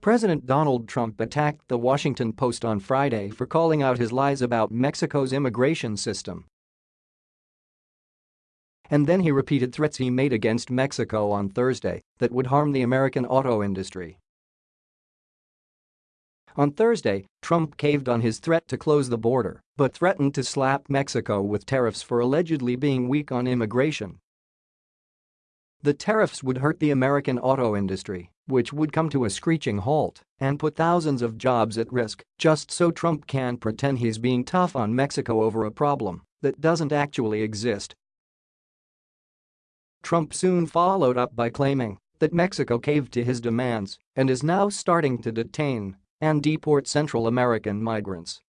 President Donald Trump attacked the Washington Post on Friday for calling out his lies about Mexico's immigration system. And then he repeated threats he made against Mexico on Thursday that would harm the American auto industry. On Thursday, Trump caved on his threat to close the border but threatened to slap Mexico with tariffs for allegedly being weak on immigration. The tariffs would hurt the American auto industry, which would come to a screeching halt and put thousands of jobs at risk just so Trump can pretend he's being tough on Mexico over a problem that doesn't actually exist. Trump soon followed up by claiming that Mexico caved to his demands and is now starting to detain and deport Central American migrants.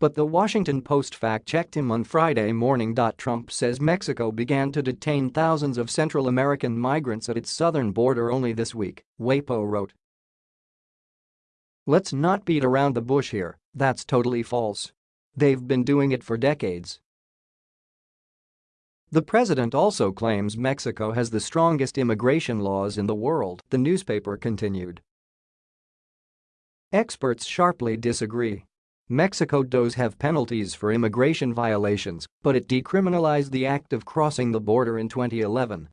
But the Washington Post fact-checked him on Friday morning. Trump says Mexico began to detain thousands of Central American migrants at its southern border only this week, WAPO wrote. Let's not beat around the bush here, that's totally false. They've been doing it for decades. The president also claims Mexico has the strongest immigration laws in the world, the newspaper continued. Experts sharply disagree. Mexico does have penalties for immigration violations, but it decriminalized the act of crossing the border in 2011.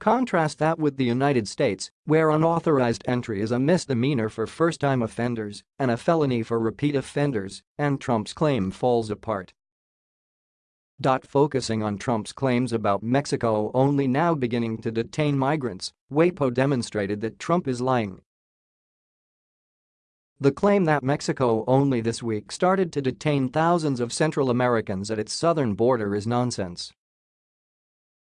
Contrast that with the United States, where unauthorized entry is a misdemeanor for first-time offenders and a felony for repeat offenders, and Trump's claim falls apart. Focusing on Trump's claims about Mexico only now beginning to detain migrants, WAPO demonstrated that Trump is lying the claim that Mexico only this week started to detain thousands of Central Americans at its southern border is nonsense.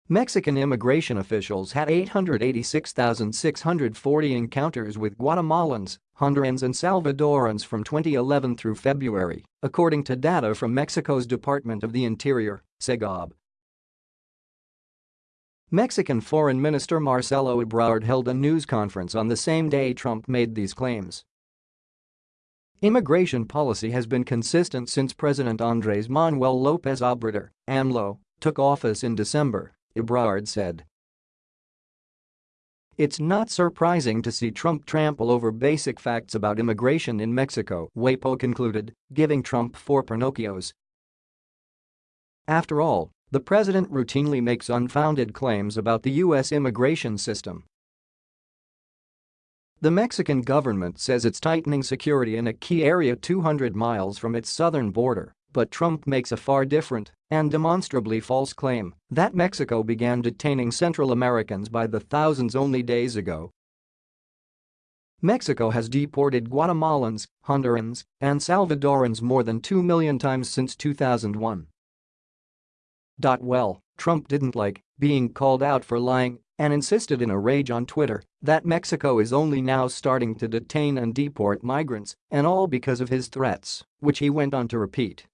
Mexican immigration officials had 886,640 encounters with Guatemalans, Hondurans and Salvadorans from 2011 through February, according to data from Mexico's Department of the Interior, SEGOB. Mexican Foreign Minister Marcelo Ebrard held a news conference on the same day Trump made these claims. Immigration policy has been consistent since President Andres Manuel Lopez Obrador, AMLO, took office in December, Ebrard said. It's not surprising to see Trump trample over basic facts about immigration in Mexico, WAPO concluded, giving Trump four Pinocchios. After all, the president routinely makes unfounded claims about the U.S. immigration system the Mexican government says it's tightening security in a key area 200 miles from its southern border, but Trump makes a far different and demonstrably false claim that Mexico began detaining Central Americans by the thousands only days ago. Mexico has deported Guatemalans, Hondurans, and Salvadorans more than 2 million times since 2001. Well, Trump didn't like being called out for lying and insisted in a rage on Twitter that Mexico is only now starting to detain and deport migrants, and all because of his threats, which he went on to repeat.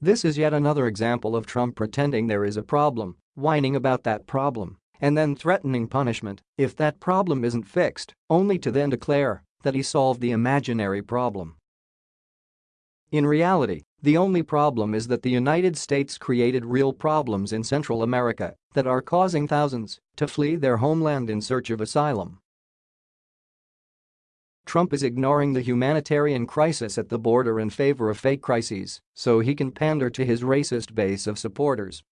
This is yet another example of Trump pretending there is a problem, whining about that problem, and then threatening punishment if that problem isn't fixed, only to then declare that he solved the imaginary problem. In reality, the only problem is that the United States created real problems in Central America that are causing thousands to flee their homeland in search of asylum. Trump is ignoring the humanitarian crisis at the border in favor of fake crises so he can pander to his racist base of supporters.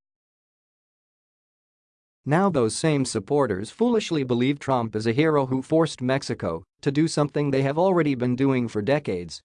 Now those same supporters foolishly believe Trump is a hero who forced Mexico to do something they have already been doing for decades